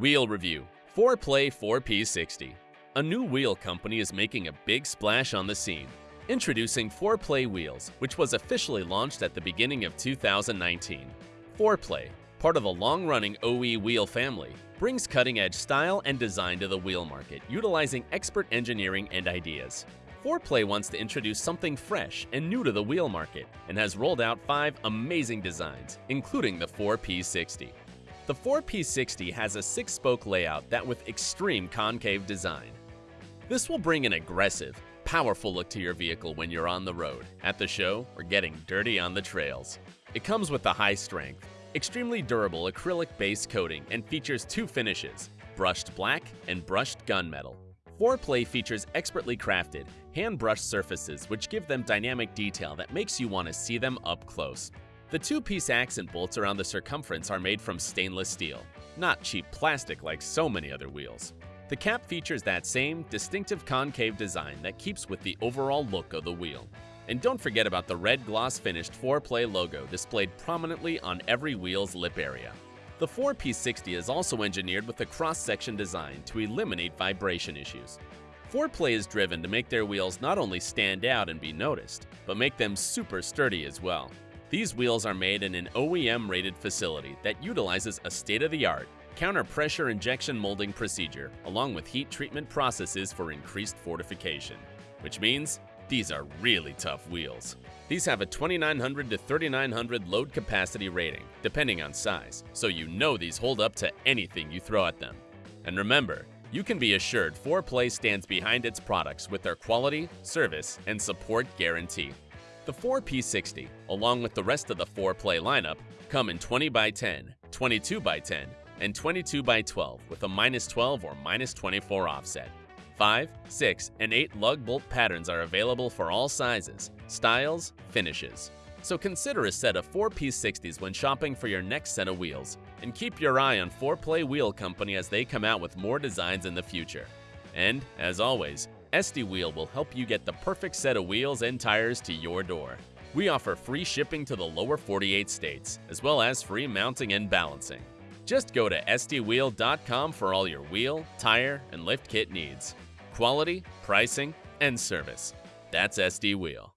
Wheel Review 4Play 4P60 A new wheel company is making a big splash on the scene. Introducing 4Play Wheels, which was officially launched at the beginning of 2019. 4Play, part of the long-running OE wheel family, brings cutting-edge style and design to the wheel market, utilizing expert engineering and ideas. 4Play wants to introduce something fresh and new to the wheel market and has rolled out five amazing designs, including the 4P60. The 4P60 has a six-spoke layout that with extreme concave design. This will bring an aggressive, powerful look to your vehicle when you're on the road, at the show, or getting dirty on the trails. It comes with a high strength, extremely durable acrylic base coating and features two finishes, brushed black and brushed gunmetal. 4Play features expertly crafted, hand-brushed surfaces which give them dynamic detail that makes you want to see them up close. The two-piece accent bolts around the circumference are made from stainless steel, not cheap plastic like so many other wheels. The cap features that same distinctive concave design that keeps with the overall look of the wheel. And don't forget about the red gloss finished 4Play logo displayed prominently on every wheel's lip area. The 4P60 is also engineered with a cross-section design to eliminate vibration issues. 4Play is driven to make their wheels not only stand out and be noticed, but make them super sturdy as well. These wheels are made in an OEM-rated facility that utilizes a state-of-the-art counter-pressure injection molding procedure along with heat treatment processes for increased fortification, which means these are really tough wheels. These have a 2900 to 3900 load capacity rating, depending on size, so you know these hold up to anything you throw at them. And remember, you can be assured 4Play stands behind its products with their quality, service, and support guarantee. The 4P60, along with the rest of the 4Play lineup, come in 20x10, 22x10, and 22x12 with a minus 12 or minus 24 offset. 5, 6, and 8 lug bolt patterns are available for all sizes, styles, finishes. So consider a set of 4P60s when shopping for your next set of wheels, and keep your eye on 4Play Wheel Company as they come out with more designs in the future. And, as always, SD Wheel will help you get the perfect set of wheels and tires to your door. We offer free shipping to the lower 48 states, as well as free mounting and balancing. Just go to sdwheel.com for all your wheel, tire, and lift kit needs quality, pricing, and service. That's SD Wheel.